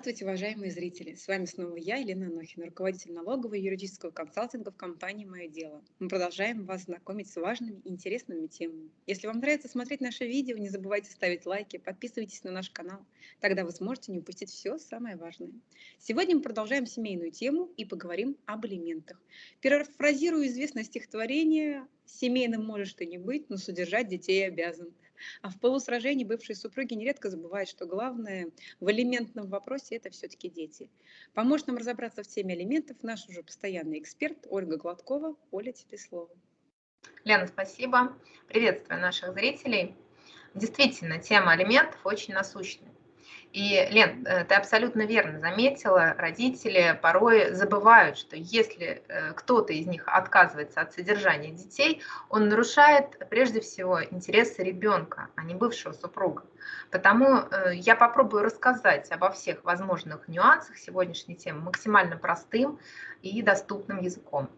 Здравствуйте, уважаемые зрители! С вами снова я, Елена Анохина, руководитель налогового и юридического консалтинга в компании «Мое дело». Мы продолжаем вас знакомить с важными и интересными темами. Если вам нравится смотреть наши видео, не забывайте ставить лайки, подписывайтесь на наш канал. Тогда вы сможете не упустить все самое важное. Сегодня мы продолжаем семейную тему и поговорим об алиментах. Перефразирую известное стихотворение «Семейным можешь ты не быть, но содержать детей обязан». А в полусражении бывшие супруги нередко забывают, что главное в элементном вопросе – это все-таки дети. Поможет нам разобраться в теме элементов наш уже постоянный эксперт Ольга Гладкова. Оля, тебе слово. Лена, спасибо. Приветствую наших зрителей. Действительно, тема алиментов очень насущная. И, Лен, э, ты абсолютно верно заметила, родители порой забывают, что если э, кто-то из них отказывается от содержания детей, он нарушает прежде всего интересы ребенка, а не бывшего супруга. Потому э, я попробую рассказать обо всех возможных нюансах сегодняшней темы максимально простым и доступным языком.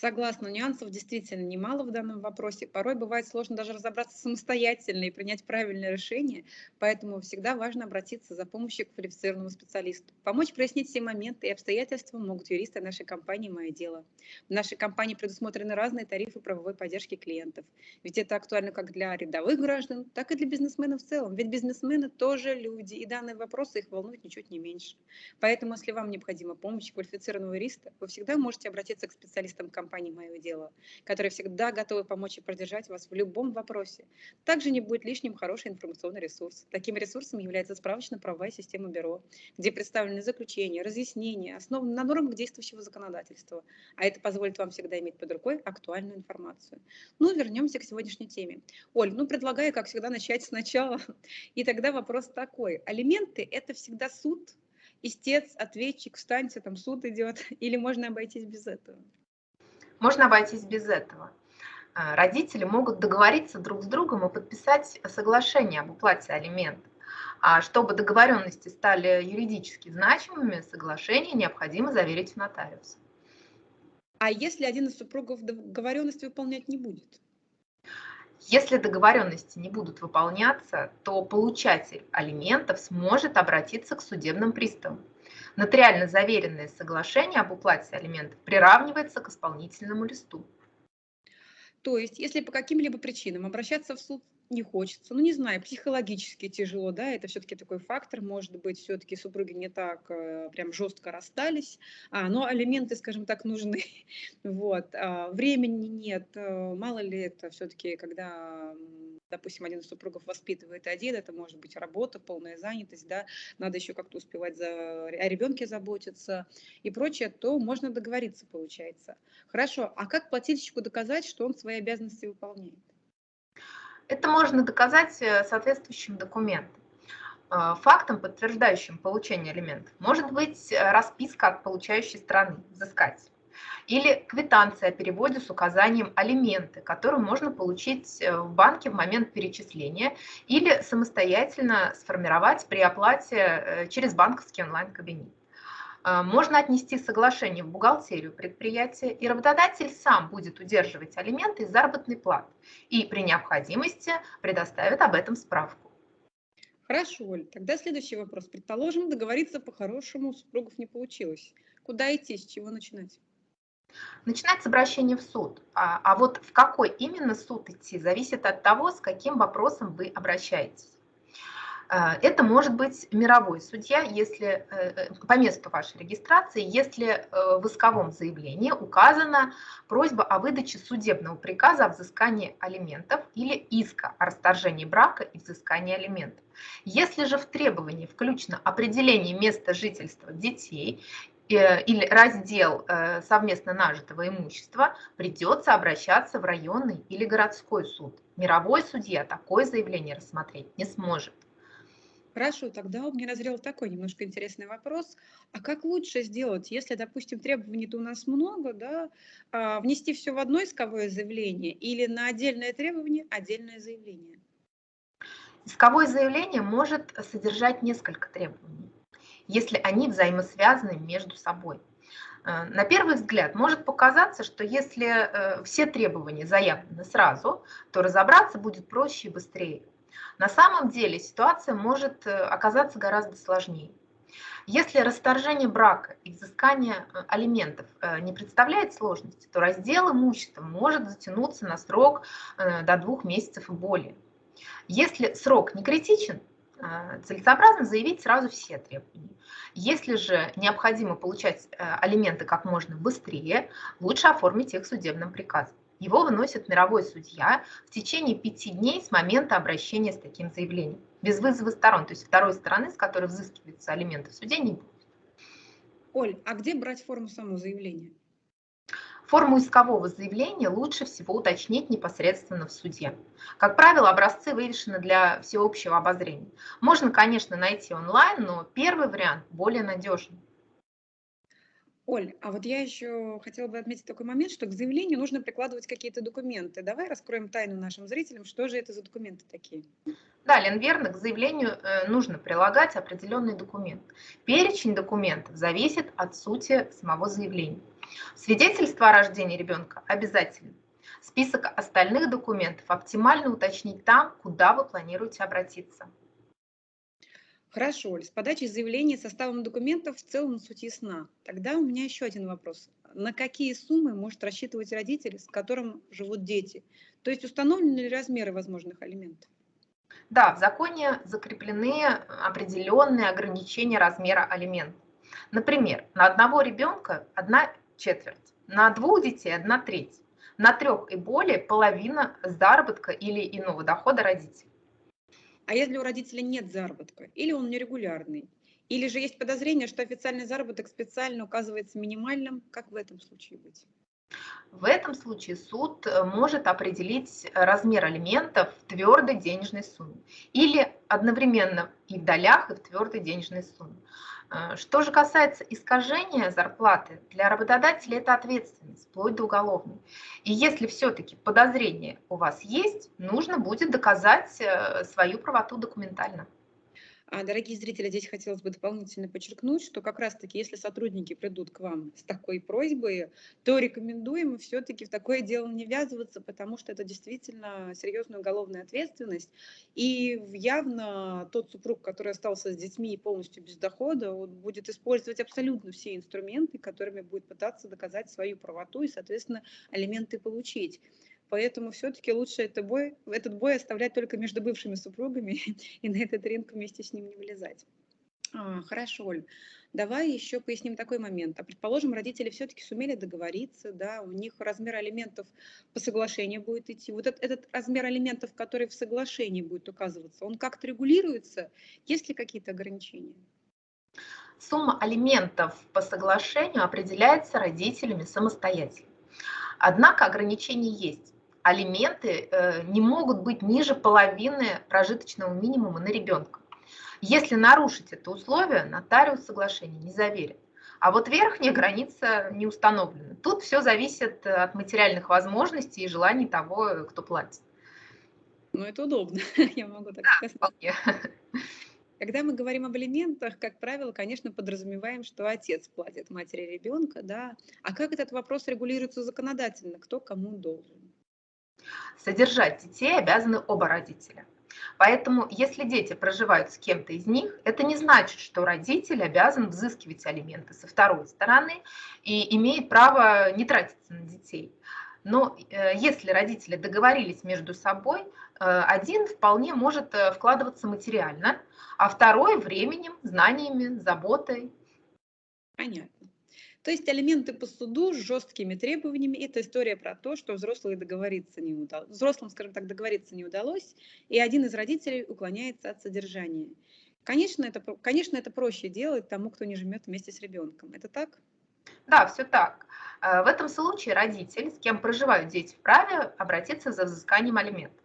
Согласна, нюансов действительно немало в данном вопросе. Порой бывает сложно даже разобраться самостоятельно и принять правильное решение, поэтому всегда важно обратиться за помощью к квалифицированному специалисту. Помочь прояснить все моменты и обстоятельства могут юристы нашей компании «Мое дело». В нашей компании предусмотрены разные тарифы правовой поддержки клиентов. Ведь это актуально как для рядовых граждан, так и для бизнесменов в целом. Ведь бизнесмены тоже люди, и данные вопросы их волнуют ничуть не меньше. Поэтому, если вам необходима помощь квалифицированного юриста, вы всегда можете обратиться к специалистам компании компании «Мое дело», которые всегда готовы помочь и поддержать вас в любом вопросе. Также не будет лишним хороший информационный ресурс. Таким ресурсом является справочно-правовая система бюро, где представлены заключения, разъяснения, основаны на нормах действующего законодательства. А это позволит вам всегда иметь под рукой актуальную информацию. Ну, вернемся к сегодняшней теме. Оль, ну, предлагаю, как всегда, начать сначала. И тогда вопрос такой. Алименты – это всегда суд, истец, ответчик, встаньте, там суд идет, или можно обойтись без этого? Можно обойтись без этого. А, родители могут договориться друг с другом и подписать соглашение об уплате алиментов. А чтобы договоренности стали юридически значимыми, соглашение необходимо заверить в нотариусе. А если один из супругов договоренность выполнять не будет? Если договоренности не будут выполняться, то получатель алиментов сможет обратиться к судебным приставам. Нотариально заверенное соглашение об уплате алиментов приравнивается к исполнительному листу. То есть, если по каким-либо причинам обращаться в суд не хочется, ну не знаю, психологически тяжело, да, это все-таки такой фактор, может быть, все-таки супруги не так э, прям жестко расстались, а, но алименты, скажем так, нужны, вот, а, времени нет, э, мало ли это все-таки, когда допустим, один из супругов воспитывает один, это может быть работа, полная занятость, да, надо еще как-то успевать за, о ребенке заботиться и прочее, то можно договориться, получается. Хорошо, а как плательщику доказать, что он свои обязанности выполняет? Это можно доказать э, соответствующим документом. Э, фактом, подтверждающим получение алиментов, может быть э, расписка от получающей стороны, взыскателя или квитанция о переводе с указанием алименты, которую можно получить в банке в момент перечисления или самостоятельно сформировать при оплате через банковский онлайн-кабинет. Э, можно отнести соглашение в бухгалтерию предприятия, и работодатель сам будет удерживать алименты из заработной платы и при необходимости предоставит об этом справку. Хорошо, Оль, тогда следующий вопрос. Предположим, договориться по-хорошему у супругов не получилось. Куда идти, с чего начинать? Начинается обращение в суд. А, а вот в какой именно суд идти, зависит от того, с каким вопросом вы обращаетесь. А, это может быть мировой судья, если э, э, по месту вашей регистрации, если э, в исковом заявлении указана просьба о выдаче судебного приказа о взыскании алиментов или иска о расторжении брака и взыскании алиментов. Если же в требовании включено определение места жительства детей Э, или раздел э, совместно нажитого имущества, придется обращаться в районный или городской суд. Мировой судья такое заявление рассмотреть не сможет. Хорошо, тогда у меня назрел такой немножко интересный вопрос. А как лучше сделать, если, допустим, требований-то у нас много, да, а, внести все в одно исковое заявление или на отдельное требование отдельное заявление? Исковое заявление может содержать несколько требований если они взаимосвязаны между собой. Э, на первый взгляд может показаться, что если э, все требования заявлены сразу, то разобраться будет проще и быстрее. На самом деле ситуация может э, оказаться гораздо сложнее. Если расторжение брака и взыскание э, алиментов э, не представляет сложности, то раздел имущества может затянуться на срок до двух месяцев и более. Если срок не критичен, целесообразно заявить сразу все требования. Если же необходимо получать алименты как можно быстрее, лучше оформить их судебным приказом. Его выносит мировой судья в течение пяти дней с момента обращения с таким заявлением без вызова сторон, то есть второй стороны, с которой взыскиваются алименты в суде, не будет. Оль, а где брать форму самого заявления? Форму искового заявления лучше всего уточнить непосредственно в суде. Как правило, образцы вывешены для всеобщего обозрения. Можно, конечно, найти онлайн, но первый вариант более надежный. Оль, а вот я еще хотела бы отметить такой момент, что к заявлению нужно прикладывать какие-то документы. Давай раскроем тайну нашим зрителям, что же это за документы такие? Да, Лен, верно, к заявлению э, нужно прилагать определенный документ. Перечень документов зависит от сути самого заявления. Свидетельство о рождении ребенка обязательно. Список остальных документов оптимально уточнить там, куда вы планируете обратиться. Хорошо, с подачей заявления составом документов в целом суть ясна. Тогда у меня еще один вопрос. На какие суммы может рассчитывать родитель, с которым живут дети? То есть установлены ли размеры возможных алиментов? Да, в законе закреплены определенные ограничения размера алиментов. Например, на одного ребенка одна четверть, на двух детей одна треть, на трех и более половина заработка или иного дохода родителей. А если у родителя нет заработка, или он нерегулярный, или же есть подозрение, что официальный заработок специально указывается минимальным, как в этом случае быть? В этом случае суд э, может определить размер алиментов в твердой денежной сумме или одновременно и в долях, и в твердой денежной сумме. Э, что же касается искажения зарплаты, для работодателя это ответственность, вплоть до уголовной. И если все-таки подозрение у вас есть, нужно будет доказать э, свою правоту документально. А, дорогие зрители, здесь хотелось бы дополнительно подчеркнуть, что как раз-таки, если сотрудники придут к вам с такой просьбой, то рекомендуем все-таки в такое дело не ввязываться, потому что это действительно серьезная уголовная ответственность. И явно тот супруг, который остался с детьми и полностью без дохода, он будет использовать абсолютно все инструменты, которыми будет пытаться доказать свою правоту и, соответственно, алименты получить. Поэтому все-таки лучше это бой, этот бой оставлять только между бывшими супругами и на этот ринг вместе с ним не влезать. А, хорошо, Оль. Давай еще поясним такой момент. А предположим, родители все-таки сумели договориться, да, у них размер алиментов по соглашению будет идти. Вот этот, этот размер алиментов, который в соглашении будет указываться, он как-то регулируется? Есть ли какие-то ограничения? Сумма алиментов по соглашению определяется родителями самостоятельно. Однако ограничения есть алименты э, не могут быть ниже половины прожиточного минимума на ребенка. Если нарушить это условие, нотариус соглашение не заверит. А вот верхняя граница не установлена. Тут все зависит от материальных возможностей и желаний того, кто платит. Ну, это удобно, я могу так да, сказать. Вполне. Когда мы говорим об алиментах, как правило, конечно, подразумеваем, что отец платит матери ребенка, да. А как этот вопрос регулируется законодательно? Кто кому должен? Содержать детей обязаны оба родителя. Поэтому, если дети проживают с кем-то из них, это не значит, что родитель обязан взыскивать алименты со второй стороны и имеет право не тратиться на детей. Но э, если родители договорились между собой, э, один вполне может э, вкладываться материально, а второй временем, знаниями, заботой. Понятно. То есть алименты по суду с жесткими требованиями – это история про то, что взрослые договориться не удалось, взрослым, скажем так, договориться не удалось, и один из родителей уклоняется от содержания. Конечно, это, конечно, это проще делать тому, кто не живет вместе с ребенком. Это так? Да, все так. Э, в этом случае родитель, с кем проживают дети, вправе обратиться за взысканием алиментов.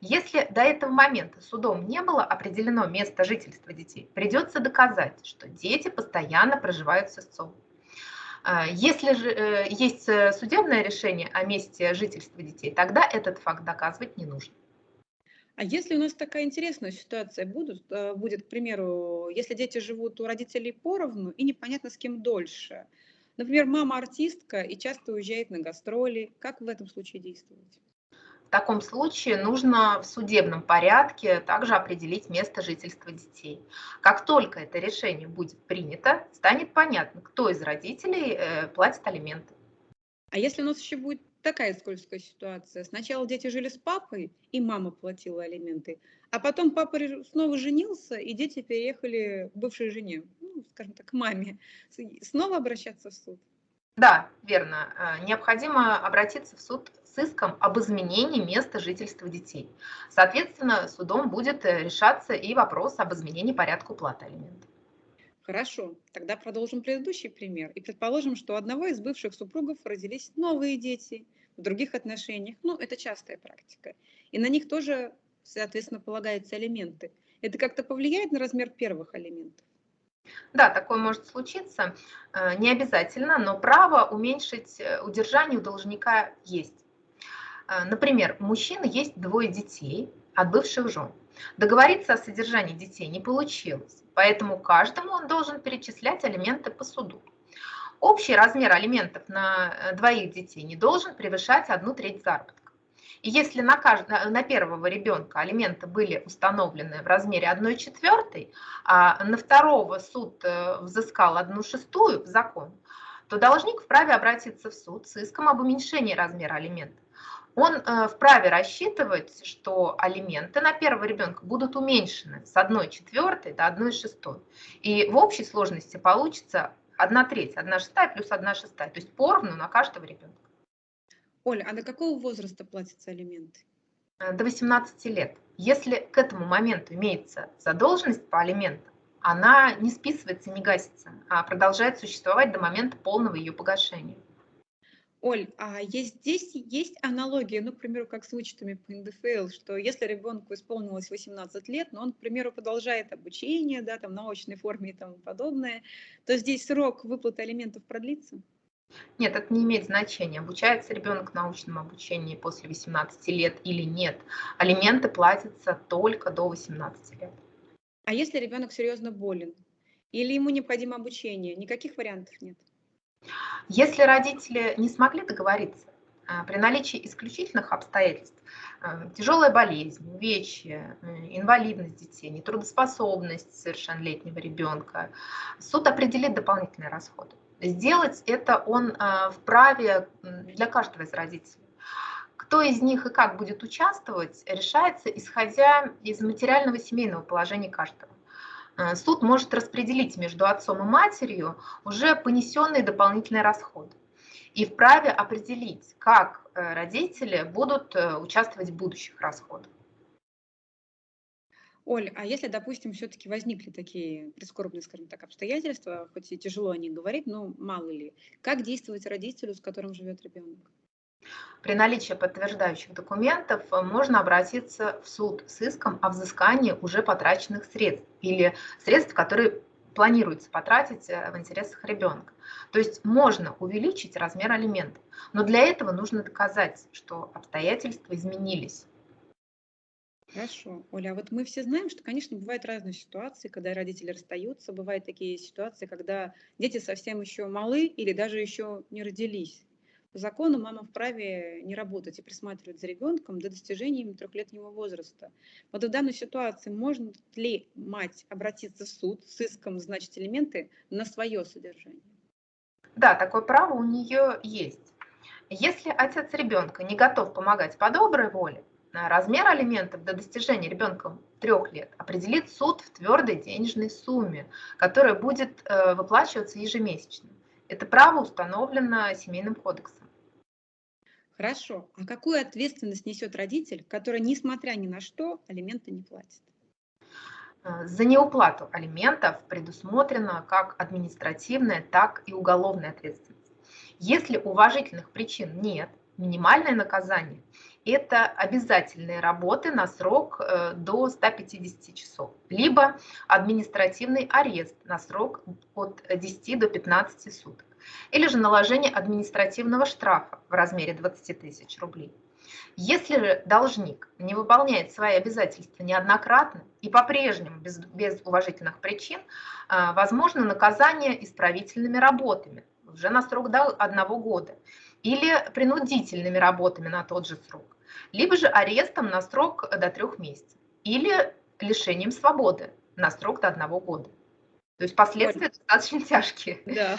Если до этого момента судом не было определено место жительства детей, придется доказать, что дети постоянно проживают с отцом. А, если же э, есть э, судебное решение о месте жительства детей, тогда этот факт доказывать не нужно. А если у нас такая интересная ситуация будет, э, будет, к примеру, если дети живут у родителей поровну и непонятно с кем дольше, например, мама артистка и часто уезжает на гастроли, как в этом случае действовать? Таком случае нужно в судебном порядке также определить место жительства детей. Как только это решение будет принято, станет понятно, кто из родителей э, платит алименты. А если у нас еще будет такая скользкая ситуация? Сначала дети жили с папой, и мама платила алименты, а потом папа снова женился, и дети переехали к бывшей жене, ну, скажем так, к маме. Снова обращаться в суд? Да, верно. Э, необходимо обратиться в суд с иском об изменении места жительства детей. Соответственно, судом будет э, решаться и вопрос об изменении порядка уплаты алиментов. Хорошо, тогда продолжим предыдущий пример. И предположим, что у одного из бывших супругов родились новые дети в других отношениях. Ну, это частая практика. И на них тоже, соответственно, полагаются алименты. Это как-то повлияет на размер первых алиментов? Да, такое может случиться. Э, не обязательно, но право уменьшить э, удержание у должника есть. Э, например, у мужчины есть двое детей от бывших жен. Договориться о содержании детей не получилось, поэтому каждому он должен перечислять алименты по суду. Общий размер алиментов на двоих детей не должен превышать одну треть заработка. И если на, каждого, на первого ребенка алименты были установлены в размере 1 четвертой, а на второго суд э, взыскал 1 шестую в закон, то должник вправе обратиться в суд с иском об уменьшении размера алиментов. Он э, вправе рассчитывать, что алименты на первого ребенка будут уменьшены с 1 четвертой до 1 шестой. И в общей сложности получится 1 треть, 1 шестая плюс 1 шестая, то есть поровну на каждого ребенка. Оля, а до какого возраста платятся алименты? Э, до 18 лет. Если к этому моменту имеется задолженность по алиментам, она не списывается, не гасится, а продолжает существовать до момента полного ее погашения. Оль, а есть, здесь есть аналогия, ну, к примеру, как с вычетами по НДФЛ, что если ребенку исполнилось 18 лет, но он, к примеру, продолжает обучение, да, там, в научной форме и тому подобное, то здесь срок выплаты алиментов продлится? Нет, это не имеет значения, обучается ребенок научному обучению после 18 лет или нет. Алименты платятся только до 18 лет. А если ребенок серьезно болен или ему необходимо обучение, никаких вариантов нет? Если родители не смогли договориться, а, при наличии исключительных обстоятельств, а, тяжелая болезнь, увечья, инвалидность детей, нетрудоспособность совершеннолетнего ребенка, суд определит дополнительные расходы. Сделать это он вправе для каждого из родителей. Кто из них и как будет участвовать, решается исходя из материального семейного положения каждого. А, суд может распределить между отцом и матерью уже понесенные дополнительные расходы и вправе определить, как э, родители будут э, участвовать в будущих расходах. Оль, а если, допустим, все-таки возникли такие прискорбные, скажем так, обстоятельства, хоть и тяжело о них говорить, но мало ли, как действовать родителю, с которым живет ребенок? При наличии подтверждающих документов э, можно обратиться в суд с иском о взыскании уже потраченных средств или средств, которые планируется потратить э, в интересах ребенка. То есть можно увеличить размер алиментов, но для этого нужно доказать, что обстоятельства изменились. Хорошо. Оля, а вот мы все знаем, что, конечно, бывают разные ситуации, когда родители расстаются, бывают такие ситуации, когда дети совсем еще малы или даже еще не родились. Закону мама вправе не работать и присматривать за ребенком до достижения им трехлетнего возраста. Вот в данной ситуации можно ли мать обратиться в суд с иском, значит, элементы на свое содержание? Да, такое право у нее есть. Если отец ребенка не готов помогать по доброй воле, Размер алиментов до достижения ребенком трех лет определит суд в твердой денежной сумме, которая будет э, выплачиваться ежемесячно. Это право установлено семейным кодексом. Хорошо. А какую ответственность несет родитель, который, несмотря ни на что, алименты не платит? Э, за неуплату алиментов предусмотрена как административная, так и уголовная ответственность. Если уважительных причин нет, минимальное наказание это обязательные работы на срок э, до 150 часов, либо административный арест на срок от 10 до 15 суток, или же наложение административного штрафа в размере 20 тысяч рублей. Если же должник не выполняет свои обязательства неоднократно и по-прежнему без, без уважительных причин, э, возможно наказание исправительными работами уже на срок до одного года или принудительными работами на тот же срок, либо же арестом на срок до трех месяцев, или лишением свободы на срок до одного года. То есть последствия Ой. достаточно тяжкие. Да.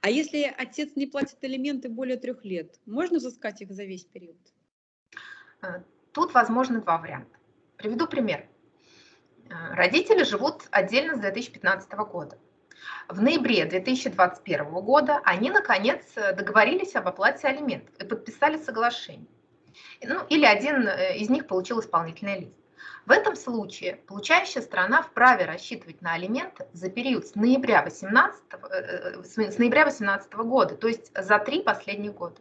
А если отец не платит элементы более трех лет, можно взыскать их за весь период? Э, тут возможно два варианта. Приведу пример. Э, родители живут отдельно с 2015 года. В ноябре 2021 года они, наконец, договорились об оплате алиментов и подписали соглашение. Ну, или один э, из них получил исполнительный лист. В этом случае получающая сторона вправе рассчитывать на алименты за период с ноября 2018, э, с ноября 18 года, то есть за три последних года.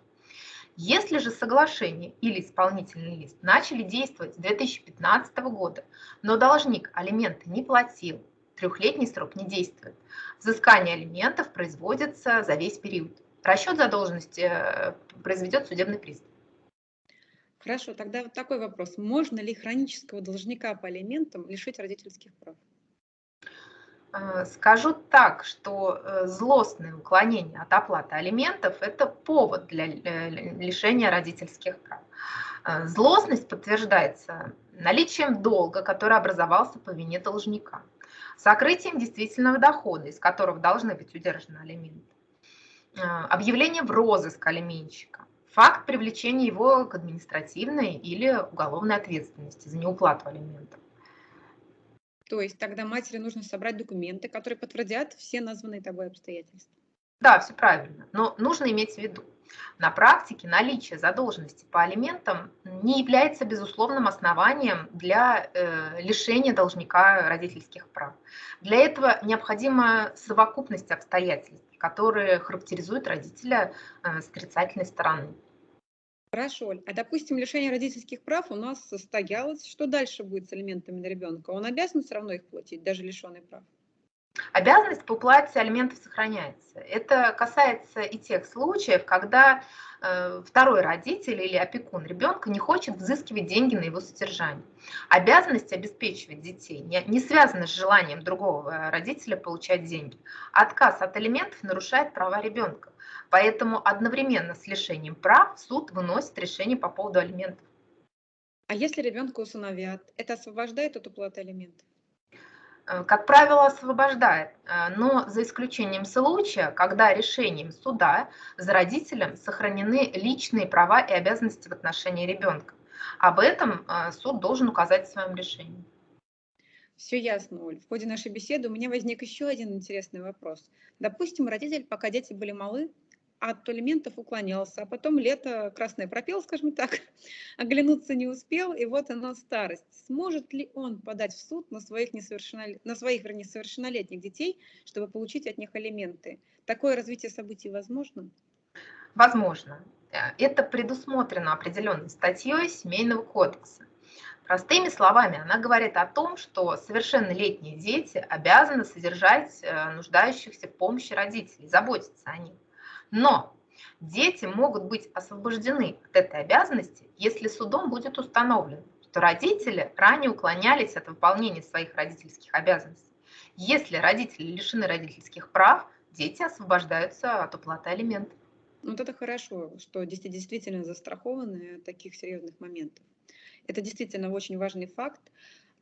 Если же соглашение или исполнительный лист начали действовать с 2015 года, но должник алименты не платил, трехлетний срок не действует, взыскание алиментов производится за весь период. Расчет задолженности э, произведет судебный пристав. Хорошо, тогда вот такой вопрос. Можно ли хронического должника по алиментам лишить родительских прав? Э, скажу так, что э, злостное уклонение от оплаты алиментов – это повод для э, лишения родительских прав. Злостность подтверждается наличием долга, который образовался по вине должника, сокрытием действительного дохода, из которого должны быть удержаны алименты, объявлением в розыск алименщика, факт привлечения его к административной или уголовной ответственности за неуплату алиментов. То есть тогда матери нужно собрать документы, которые подтвердят все названные тобой обстоятельства. Да, все правильно. Но нужно иметь в виду, на практике наличие задолженности по алиментам не является безусловным основанием для э, лишения должника родительских прав. Для этого необходима совокупность обстоятельств, которые характеризуют родителя э, с отрицательной стороны. Хорошо, а допустим, лишение родительских прав у нас состоялось. Что дальше будет с алиментами на ребенка? Он обязан все равно их платить, даже лишенный прав? Обязанность по уплате алиментов сохраняется. Это касается и тех случаев, когда э, второй родитель или опекун ребенка не хочет взыскивать деньги на его содержание. Обязанность обеспечивать детей не, не связана с желанием другого родителя получать деньги. Отказ от алиментов нарушает права ребенка. Поэтому одновременно с лишением прав суд выносит решение по поводу алиментов. А если ребенка усыновят, это освобождает от уплаты алиментов? Э, как правило, освобождает, э, но за исключением случая, когда решением суда за родителем сохранены личные права и обязанности в отношении ребенка. Об этом э, суд должен указать в своем решении. Все ясно, Оль. В ходе нашей беседы у меня возник еще один интересный вопрос. Допустим, родитель, пока дети были малы, от алиментов уклонялся, а потом лето красное пропел, скажем так, оглянуться не успел, и вот она старость. Сможет ли он подать в суд на своих, несовершеннолет... на своих вернее, несовершеннолетних детей, чтобы получить от них алименты? Такое развитие событий возможно? Возможно. Это предусмотрено определенной статьей Семейного кодекса. Простыми словами, она говорит о том, что совершеннолетние дети обязаны содержать э, нуждающихся в помощи родителей, заботиться о них. Но дети могут быть освобождены от этой обязанности, если судом будет установлено, что родители ранее уклонялись от выполнения своих родительских обязанностей. Если родители лишены родительских прав, дети освобождаются от уплаты алиментов. Вот это хорошо, что дети действительно застрахованы от таких серьезных моментов. Это действительно очень важный факт.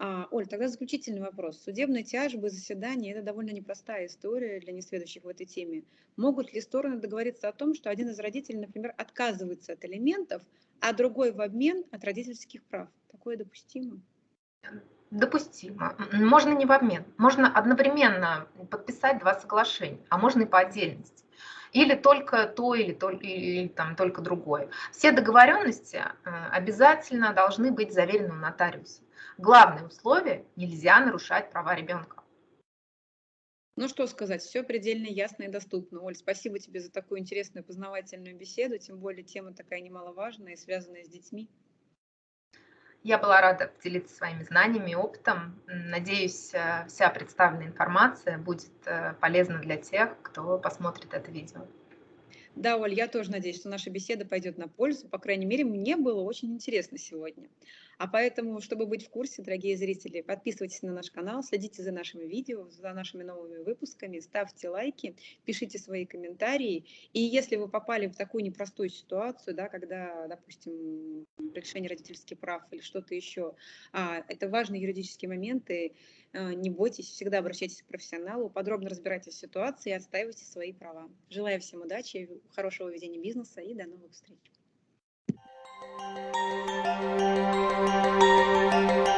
А, Оль, тогда заключительный вопрос. Судебные тяжбы, заседания – это довольно непростая история для несведущих в этой теме. Могут ли стороны договориться о том, что один из родителей, например, отказывается от элементов, а другой в обмен от родительских прав? Такое допустимо? Допустимо. Можно не в обмен. Можно одновременно подписать два соглашения, а можно и по отдельности. Или только то, или, то, или там, только другое. Все договоренности э, обязательно должны быть заверены у нотариуса. Главное условие – нельзя нарушать права ребенка. Ну что сказать, все предельно ясно и доступно. Оль, спасибо тебе за такую интересную познавательную беседу, тем более тема такая немаловажная и связанная с детьми. Я была рада поделиться своими знаниями и опытом. Надеюсь, э, вся представленная информация будет э, полезна для тех, кто посмотрит это видео. Да, Оль, я тоже надеюсь, что наша беседа пойдет на пользу. По крайней мере, мне было очень интересно сегодня. А поэтому, чтобы быть в курсе, дорогие зрители, подписывайтесь на наш канал, следите за нашими видео, за нашими новыми выпусками, ставьте лайки, пишите свои комментарии. И если вы попали в такую непростую ситуацию, да, когда, допустим, решение родительских прав или что-то еще, а, это важные юридические моменты, а, не бойтесь, всегда обращайтесь к профессионалу, подробно разбирайтесь в ситуации и отстаивайте свои права. Желаю всем удачи, хорошего ведения бизнеса и до новых встреч. Thank you.